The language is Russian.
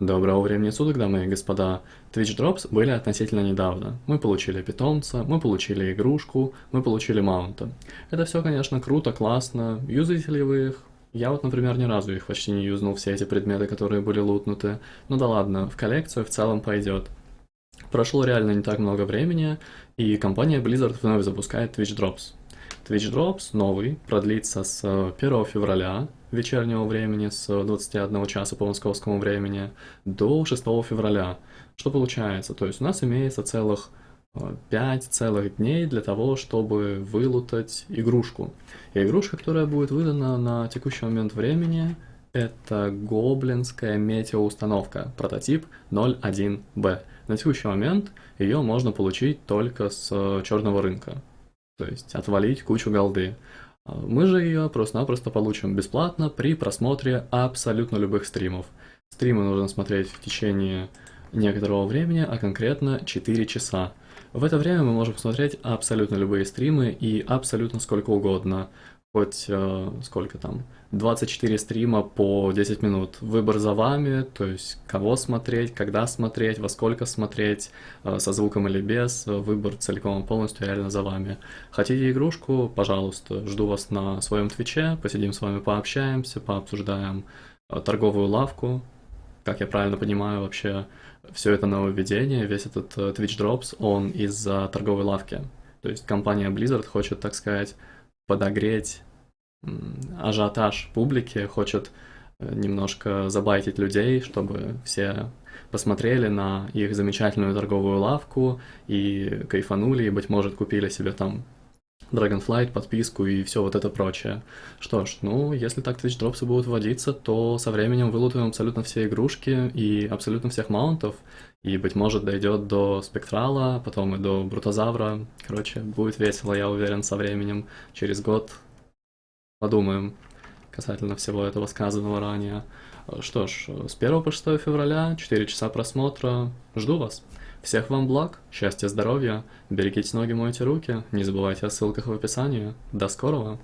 Доброго времени суток, дамы и господа. Twitch Drops были относительно недавно. Мы получили питомца, мы получили игрушку, мы получили маунта. Это все, конечно, круто, классно. Юзаете ли вы их? Я вот, например, ни разу их почти не юзнул, все эти предметы, которые были лутнуты. Ну да ладно, в коллекцию в целом пойдет. Прошло реально не так много времени, и компания Blizzard вновь запускает Twitch Drops. Twitch Drops новый продлится с 1 февраля вечернего времени, с 21 часа по московскому времени, до 6 февраля. Что получается? То есть у нас имеется целых 5 целых дней для того, чтобы вылутать игрушку. И игрушка, которая будет выдана на текущий момент времени, это гоблинская метеоустановка, прототип 01B. На текущий момент ее можно получить только с черного рынка то есть отвалить кучу голды. А, мы же ее просто-напросто получим бесплатно при просмотре абсолютно любых стримов. Стримы нужно смотреть в течение некоторого времени, а конкретно 4 часа. В это время мы можем смотреть абсолютно любые стримы и абсолютно сколько угодно хоть э, сколько там, 24 стрима по 10 минут. Выбор за вами, то есть кого смотреть, когда смотреть, во сколько смотреть, э, со звуком или без, выбор целиком и полностью реально за вами. Хотите игрушку? Пожалуйста, жду вас на своем твиче, посидим с вами, пообщаемся, пообсуждаем э, торговую лавку, как я правильно понимаю, вообще все это нововведение, весь этот э, Twitch Drops, он из-за торговой лавки. То есть компания Blizzard хочет, так сказать, подогреть ажиотаж публики, хочет э, немножко забайтить людей, чтобы все посмотрели на их замечательную торговую лавку и кайфанули, и, быть может, купили себе там Dragonflight, подписку и все вот это прочее. Что ж, ну, если так Twitch дропсы будут вводиться, то со временем вылутаем абсолютно все игрушки и абсолютно всех маунтов, и, быть может, дойдет до Спектрала, потом и до Брутозавра. Короче, будет весело, я уверен, со временем. Через год подумаем касательно всего этого сказанного ранее. Что ж, с 1 по 6 февраля, 4 часа просмотра. Жду вас. Всех вам благ, счастья, здоровья, берегите ноги, мойте руки, не забывайте о ссылках в описании. До скорого!